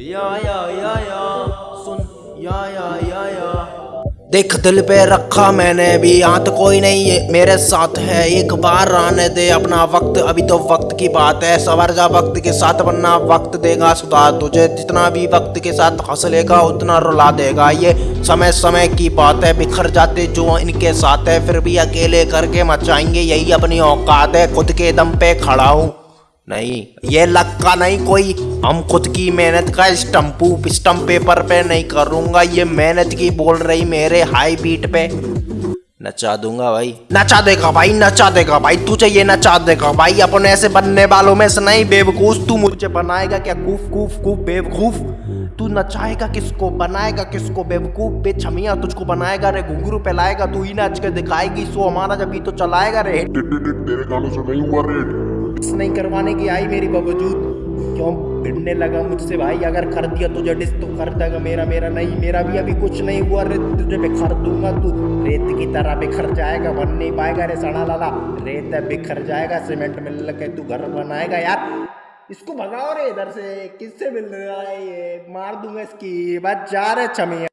या या या या। सुन, या या या या। देख दिल पे रखा मैंने भी यहाँ तो कोई नहीं है। मेरे साथ है, एक बार आने दे अपना वक्त। अभी तो वक्त की बात है, सवर जा वक्त के साथ बनना वक्त देगा सुधार तुझे। जितना भी वक्त के साथ हंस लेगा उतना रुला देगा। ये समय समय की बात है, बिखर जाते जो इनके साथ है। फिर भी अकेले करके मचाएँगे, यही अपनी औकात है। खुद के दम पे खड़ा हूँ। नहीं, ये लक्का नहीं, कोई। हम खुद की मेहनत का स्टम्पू स्टम्प पेपर पे नहीं करूँगा, ये मेहनत की बोल रही मेरे हाई बीट पे। नचा दूँगा भाई। नचा देगा भाई, नचा देगा भाई, तुझे ये नचा देगा भाई। अपन ऐसे बनने वालों में से नहीं, बेवकूफ़। तू मुझे बनाएगा क्या? कूफ कूफ कूफ बेवकूफ़। तू नचाएगा किसको? बनाएगा किसको? बेवकूफ़, बेछमिया तुझको बनाएगा, रे घुंघरू पे लाएगा तू ही नाच के दिखाएगी, सो हमारा जब तो चलाएगा, रे। तेरे गानों से नहीं हुआ रेट नहीं करवाने की आई मेरी बावजूद। क्यों भिड़ने लगा मुझसे, भाई? अगर कर दिया तुझे डिस तो कर देगा। मेरा मेरा नहीं, मेरा भी अभी कुछ नहीं हुआ। रे तुझे बिखर दूँगा तू। रेत की तरह बिखर जाएगा, बन नहीं पाएगा। रे सड़ा लाला, रेत बिखर जाएगा, सीमेंट मिल के तू घर बनाएगा यार। इसको भगाओ रे इधर से, किससे मिल रहा है ये? मार दूँगा इसकी। बस जा रे छमिया